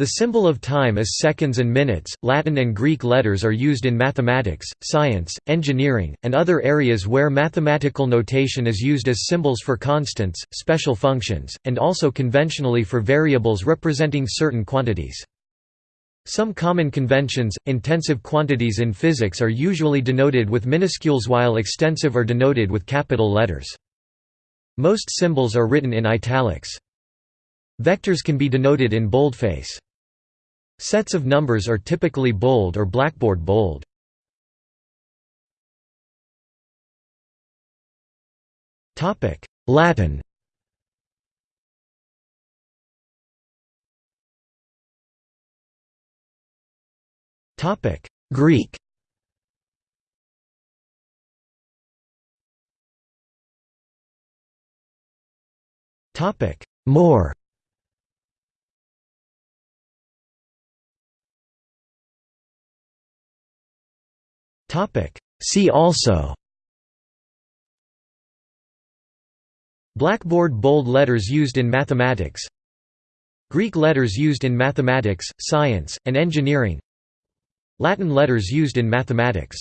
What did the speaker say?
The symbol of time is seconds and minutes. Latin and Greek letters are used in mathematics, science, engineering, and other areas where mathematical notation is used as symbols for constants, special functions, and also conventionally for variables representing certain quantities. Some common conventions, intensive quantities in physics are usually denoted with minuscules while extensive are denoted with capital letters. Most symbols are written in italics. Vectors can be denoted in boldface. Sets of numbers are typically bold or blackboard bold. Latin. Greek. More Topic. See also. Blackboard bold letters used in mathematics. Greek letters used in mathematics, science, and engineering. Latin letters used in mathematics